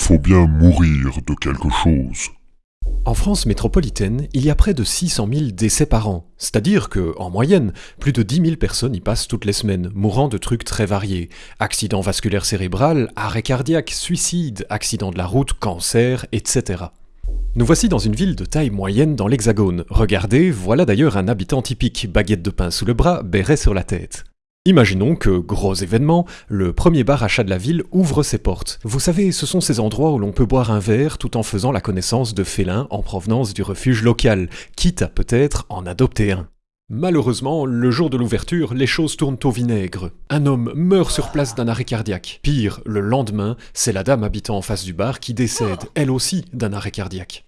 faut bien mourir de quelque chose. En France métropolitaine, il y a près de 600 000 décès par an, c'est-à-dire que, en moyenne, plus de 10 000 personnes y passent toutes les semaines, mourant de trucs très variés. Accident vasculaire cérébral, arrêt cardiaque, suicide, accident de la route, cancer, etc. Nous voici dans une ville de taille moyenne dans l'Hexagone. Regardez, voilà d'ailleurs un habitant typique, baguette de pain sous le bras, béret sur la tête. Imaginons que, gros événement, le premier bar achat de la ville ouvre ses portes. Vous savez, ce sont ces endroits où l'on peut boire un verre tout en faisant la connaissance de félins en provenance du refuge local, quitte à peut-être en adopter un. Malheureusement, le jour de l'ouverture, les choses tournent au vinaigre. Un homme meurt sur place d'un arrêt cardiaque. Pire, le lendemain, c'est la dame habitant en face du bar qui décède, elle aussi, d'un arrêt cardiaque.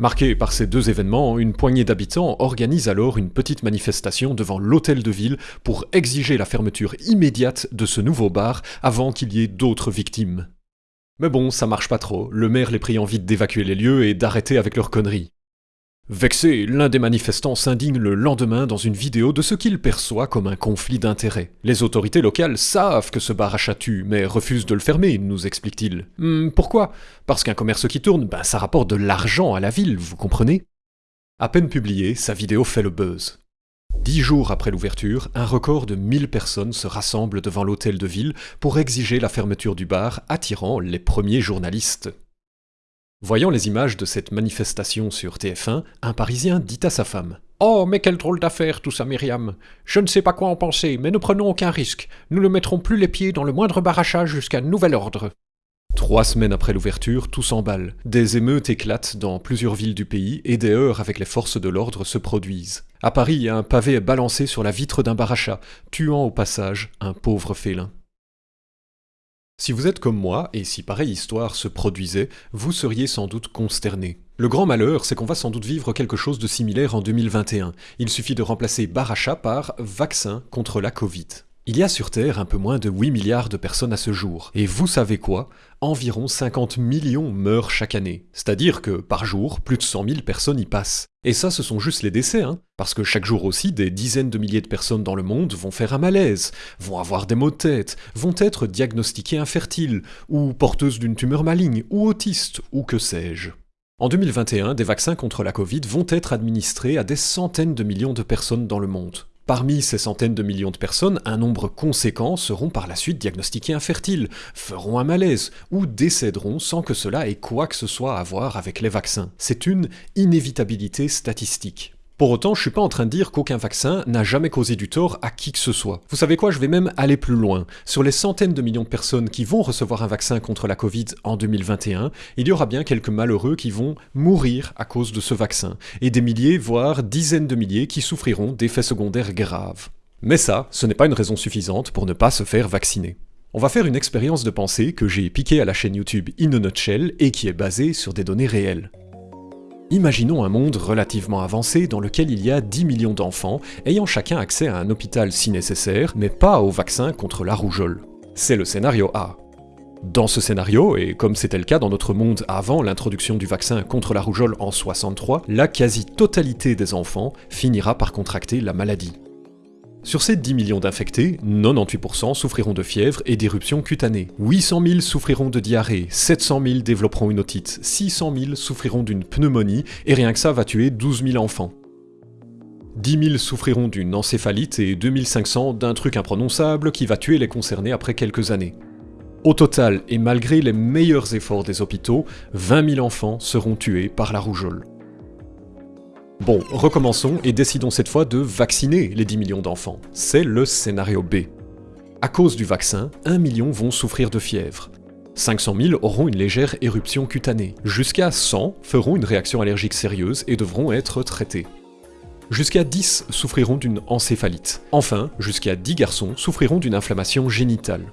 Marqué par ces deux événements, une poignée d'habitants organise alors une petite manifestation devant l'hôtel de ville pour exiger la fermeture immédiate de ce nouveau bar avant qu'il y ait d'autres victimes. Mais bon, ça marche pas trop, le maire les prie envie d'évacuer les lieux et d'arrêter avec leurs conneries. Vexé, l'un des manifestants s'indigne le lendemain dans une vidéo de ce qu'il perçoit comme un conflit d'intérêts. Les autorités locales savent que ce bar a tue, mais refusent de le fermer, nous explique-t-il. Hmm, pourquoi? Parce qu'un commerce qui tourne, ben ça rapporte de l'argent à la ville, vous comprenez? À peine publiée, sa vidéo fait le buzz. Dix jours après l'ouverture, un record de 1000 personnes se rassemblent devant l'hôtel de ville pour exiger la fermeture du bar, attirant les premiers journalistes. Voyant les images de cette manifestation sur TF1, un Parisien dit à sa femme Oh, mais quelle drôle d'affaire tout ça, Myriam Je ne sais pas quoi en penser, mais ne prenons aucun risque. Nous ne mettrons plus les pieds dans le moindre barrachage jusqu'à nouvel ordre. Trois semaines après l'ouverture, tout s'emballe. Des émeutes éclatent dans plusieurs villes du pays et des heurts avec les forces de l'ordre se produisent. À Paris, un pavé est balancé sur la vitre d'un barachat, tuant au passage un pauvre félin. Si vous êtes comme moi, et si pareille histoire se produisait, vous seriez sans doute consterné. Le grand malheur, c'est qu'on va sans doute vivre quelque chose de similaire en 2021. Il suffit de remplacer Baracha par vaccin contre la Covid. Il y a sur Terre un peu moins de 8 milliards de personnes à ce jour. Et vous savez quoi? Environ 50 millions meurent chaque année. C'est-à-dire que, par jour, plus de 100 000 personnes y passent. Et ça, ce sont juste les décès, hein Parce que chaque jour aussi, des dizaines de milliers de personnes dans le monde vont faire un malaise, vont avoir des maux de tête, vont être diagnostiquées infertiles, ou porteuses d'une tumeur maligne, ou autistes, ou que sais-je. En 2021, des vaccins contre la Covid vont être administrés à des centaines de millions de personnes dans le monde. Parmi ces centaines de millions de personnes, un nombre conséquent seront par la suite diagnostiqués infertiles, feront un malaise ou décéderont sans que cela ait quoi que ce soit à voir avec les vaccins. C'est une inévitabilité statistique. Pour autant, je suis pas en train de dire qu'aucun vaccin n'a jamais causé du tort à qui que ce soit. Vous savez quoi, je vais même aller plus loin. Sur les centaines de millions de personnes qui vont recevoir un vaccin contre la Covid en 2021, il y aura bien quelques malheureux qui vont mourir à cause de ce vaccin, et des milliers, voire dizaines de milliers qui souffriront d'effets secondaires graves. Mais ça, ce n'est pas une raison suffisante pour ne pas se faire vacciner. On va faire une expérience de pensée que j'ai piquée à la chaîne YouTube In a Nutshell et qui est basée sur des données réelles. Imaginons un monde relativement avancé dans lequel il y a 10 millions d'enfants ayant chacun accès à un hôpital si nécessaire, mais pas au vaccin contre la rougeole. C'est le scénario A. Dans ce scénario, et comme c'était le cas dans notre monde avant l'introduction du vaccin contre la rougeole en 63, la quasi-totalité des enfants finira par contracter la maladie. Sur ces 10 millions d'infectés, 98% souffriront de fièvre et d'éruptions cutanées. 800 000 souffriront de diarrhée, 700 000 développeront une otite, 600 000 souffriront d'une pneumonie, et rien que ça va tuer 12 000 enfants. 10 000 souffriront d'une encéphalite et 2500 d'un truc imprononçable qui va tuer les concernés après quelques années. Au total, et malgré les meilleurs efforts des hôpitaux, 20 000 enfants seront tués par la rougeole. Bon, recommençons et décidons cette fois de vacciner les 10 millions d'enfants. C'est le scénario B. À cause du vaccin, 1 million vont souffrir de fièvre. 500 000 auront une légère éruption cutanée. Jusqu'à 100 feront une réaction allergique sérieuse et devront être traités. Jusqu'à 10 souffriront d'une encéphalite. Enfin, jusqu'à 10 garçons souffriront d'une inflammation génitale.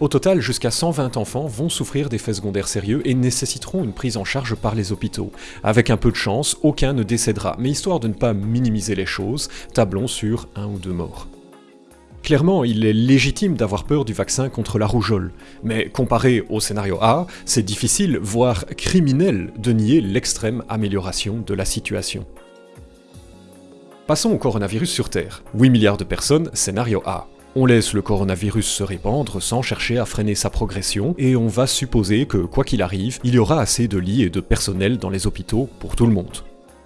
Au total, jusqu'à 120 enfants vont souffrir d'effets secondaires sérieux et nécessiteront une prise en charge par les hôpitaux. Avec un peu de chance, aucun ne décédera, mais histoire de ne pas minimiser les choses, tablons sur un ou deux morts. Clairement, il est légitime d'avoir peur du vaccin contre la rougeole, mais comparé au scénario A, c'est difficile, voire criminel, de nier l'extrême amélioration de la situation. Passons au coronavirus sur Terre. 8 milliards de personnes, scénario A. On laisse le coronavirus se répandre sans chercher à freiner sa progression, et on va supposer que, quoi qu'il arrive, il y aura assez de lits et de personnel dans les hôpitaux pour tout le monde.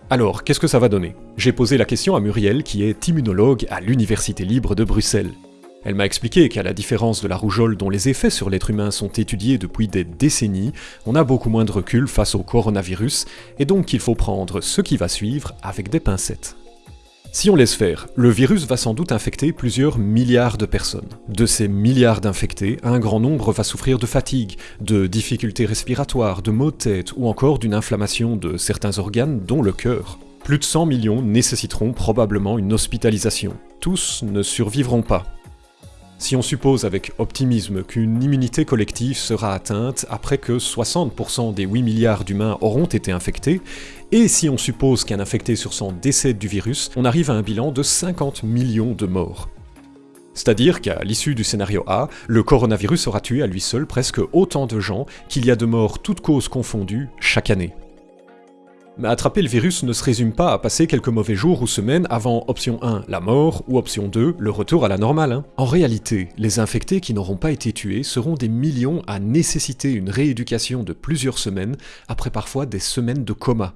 Alors, qu'est-ce que ça va donner? J'ai posé la question à Muriel, qui est immunologue à l'Université libre de Bruxelles. Elle m'a expliqué qu'à la différence de la rougeole dont les effets sur l'être humain sont étudiés depuis des décennies, on a beaucoup moins de recul face au coronavirus, et donc qu'il faut prendre ce qui va suivre avec des pincettes. Si on laisse faire, le virus va sans doute infecter plusieurs milliards de personnes. De ces milliards d'infectés, un grand nombre va souffrir de fatigue, de difficultés respiratoires, de maux de tête ou encore d'une inflammation de certains organes dont le cœur. Plus de 100 millions nécessiteront probablement une hospitalisation. Tous ne survivront pas. Si on suppose avec optimisme qu'une immunité collective sera atteinte après que 60% des 8 milliards d'humains auront été infectés, et si on suppose qu'un infecté sur 100 décède du virus, on arrive à un bilan de 50 millions de morts. C'est-à-dire qu'à l'issue du scénario A, le coronavirus aura tué à lui seul presque autant de gens qu'il y a de morts toutes causes confondues chaque année. Mais attraper le virus ne se résume pas à passer quelques mauvais jours ou semaines avant option 1, la mort, ou option 2, le retour à la normale. Hein. En réalité, les infectés qui n'auront pas été tués seront des millions à nécessiter une rééducation de plusieurs semaines, après parfois des semaines de coma.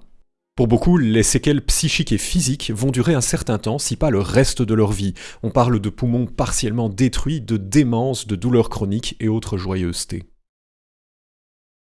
Pour beaucoup, les séquelles psychiques et physiques vont durer un certain temps, si pas le reste de leur vie. On parle de poumons partiellement détruits, de démence, de douleurs chroniques et autres joyeusetés.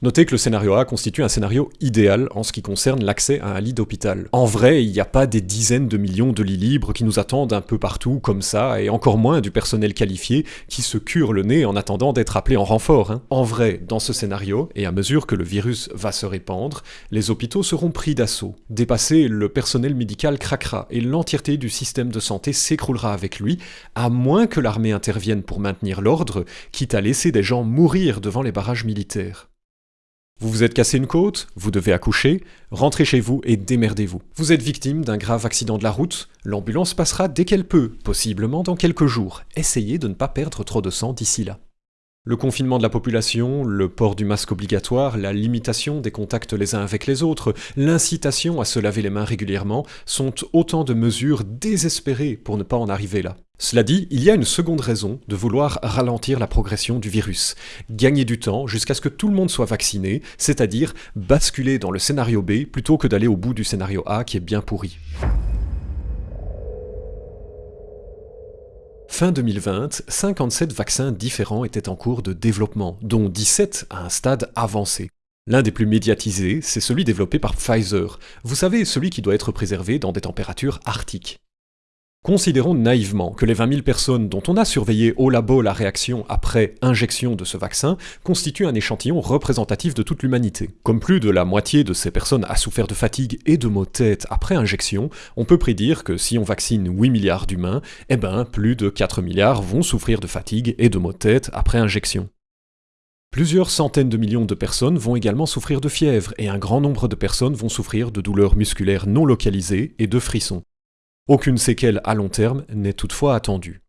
Notez que le scénario A constitue un scénario idéal en ce qui concerne l'accès à un lit d'hôpital. En vrai, il n'y a pas des dizaines de millions de lits libres qui nous attendent un peu partout comme ça, et encore moins du personnel qualifié qui se cure le nez en attendant d'être appelé en renfort. Hein. En vrai, dans ce scénario, et à mesure que le virus va se répandre, les hôpitaux seront pris d'assaut. Dépassé, le personnel médical craquera, et l'entièreté du système de santé s'écroulera avec lui, à moins que l'armée intervienne pour maintenir l'ordre, quitte à laisser des gens mourir devant les barrages militaires. Vous vous êtes cassé une côte, vous devez accoucher, rentrez chez vous et démerdez-vous. Vous êtes victime d'un grave accident de la route, l'ambulance passera dès qu'elle peut, possiblement dans quelques jours. Essayez de ne pas perdre trop de sang d'ici là. Le confinement de la population, le port du masque obligatoire, la limitation des contacts les uns avec les autres, l'incitation à se laver les mains régulièrement sont autant de mesures désespérées pour ne pas en arriver là. Cela dit, il y a une seconde raison de vouloir ralentir la progression du virus, gagner du temps jusqu'à ce que tout le monde soit vacciné, c'est-à-dire basculer dans le scénario B plutôt que d'aller au bout du scénario A qui est bien pourri. Fin 2020, 57 vaccins différents étaient en cours de développement, dont 17 à un stade avancé. L'un des plus médiatisés, c'est celui développé par Pfizer. Vous savez, celui qui doit être préservé dans des températures arctiques. Considérons naïvement que les 20 000 personnes dont on a surveillé au labo la réaction après injection de ce vaccin constituent un échantillon représentatif de toute l'humanité. Comme plus de la moitié de ces personnes a souffert de fatigue et de maux de tête après injection, on peut prédire que si on vaccine 8 milliards d'humains, eh ben plus de 4 milliards vont souffrir de fatigue et de maux de tête après injection. Plusieurs centaines de millions de personnes vont également souffrir de fièvre et un grand nombre de personnes vont souffrir de douleurs musculaires non localisées et de frissons. Aucune séquelle à long terme n'est toutefois attendue.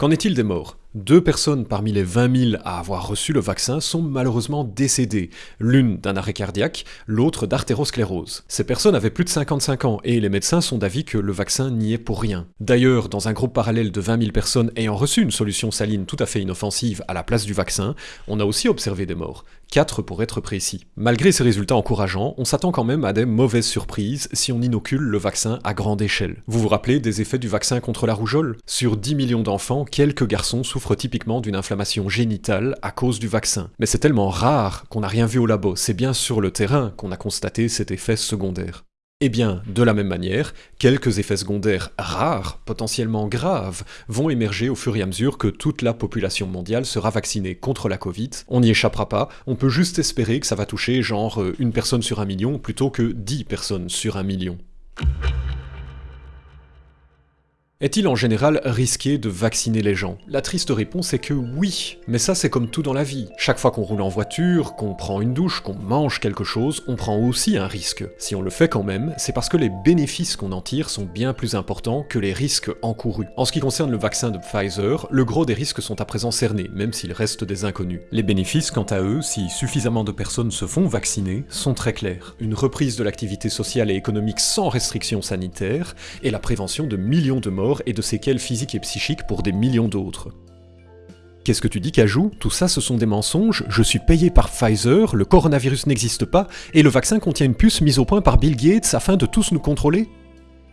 Qu'en est-il des morts? Deux personnes parmi les 20 000 à avoir reçu le vaccin sont malheureusement décédées, l'une d'un arrêt cardiaque, l'autre d'artérosclérose. Ces personnes avaient plus de 55 ans et les médecins sont d'avis que le vaccin n'y est pour rien. D'ailleurs, dans un groupe parallèle de 20 000 personnes ayant reçu une solution saline tout à fait inoffensive à la place du vaccin, on a aussi observé des morts. 4 pour être précis. Malgré ces résultats encourageants, on s'attend quand même à des mauvaises surprises si on inocule le vaccin à grande échelle. Vous vous rappelez des effets du vaccin contre la rougeole? Sur 10 millions d'enfants, quelques garçons souffrent typiquement d'une inflammation génitale à cause du vaccin. Mais c'est tellement rare qu'on n'a rien vu au labo, c'est bien sur le terrain qu'on a constaté cet effet secondaire. Eh bien, de la même manière, quelques effets secondaires rares, potentiellement graves, vont émerger au fur et à mesure que toute la population mondiale sera vaccinée contre la Covid. On n'y échappera pas, on peut juste espérer que ça va toucher genre euh, une personne sur un million plutôt que 10 personnes sur un million. Est-il en général risqué de vacciner les gens? La triste réponse est que oui, mais ça c'est comme tout dans la vie. Chaque fois qu'on roule en voiture, qu'on prend une douche, qu'on mange quelque chose, on prend aussi un risque. Si on le fait quand même, c'est parce que les bénéfices qu'on en tire sont bien plus importants que les risques encourus. En ce qui concerne le vaccin de Pfizer, le gros des risques sont à présent cernés, même s'il reste des inconnus. Les bénéfices, quant à eux, si suffisamment de personnes se font vacciner, sont très clairs. Une reprise de l'activité sociale et économique sans restrictions sanitaires, et la prévention de millions de morts et de séquelles physiques et psychiques pour des millions d'autres. Qu'est-ce que tu dis, Cajou? Tout ça, ce sont des mensonges, je suis payé par Pfizer, le coronavirus n'existe pas, et le vaccin contient une puce mise au point par Bill Gates afin de tous nous contrôler?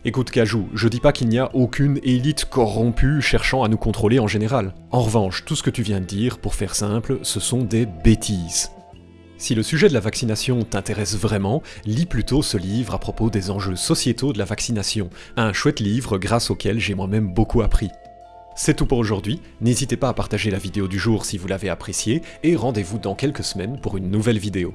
Écoute Cajou, je dis pas qu'il n'y a aucune élite corrompue cherchant à nous contrôler en général. En revanche, tout ce que tu viens de dire, pour faire simple, ce sont des bêtises. Si le sujet de la vaccination t'intéresse vraiment, lis plutôt ce livre à propos des enjeux sociétaux de la vaccination, un chouette livre grâce auquel j'ai moi-même beaucoup appris. C'est tout pour aujourd'hui, n'hésitez pas à partager la vidéo du jour si vous l'avez appréciée, et rendez-vous dans quelques semaines pour une nouvelle vidéo.